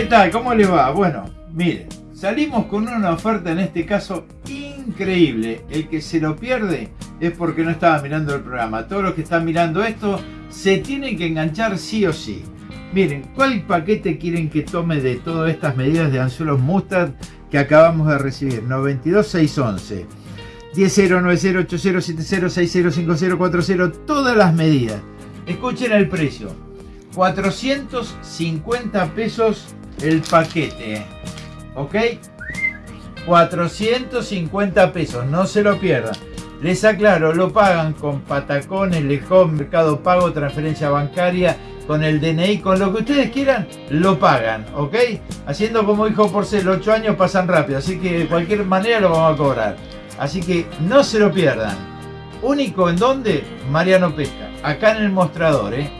¿Qué tal? ¿Cómo le va? Bueno, miren, salimos con una oferta en este caso increíble. El que se lo pierde es porque no estaba mirando el programa. Todos los que están mirando esto se tienen que enganchar sí o sí. Miren, ¿cuál paquete quieren que tome de todas estas medidas de anzuelos mustard que acabamos de recibir? 92611. 10908070606040, todas las medidas. Escuchen el precio. 450 pesos el paquete. ¿Ok? 450 pesos, no se lo pierdan. Les aclaro, lo pagan con patacones, lejón, mercado pago, transferencia bancaria, con el DNI, con lo que ustedes quieran, lo pagan, ¿ok? Haciendo como dijo Porcel, 8 años pasan rápido, así que de cualquier manera lo vamos a cobrar. Así que no se lo pierdan. Único en donde, Mariano Pesca, acá en el mostrador, ¿eh?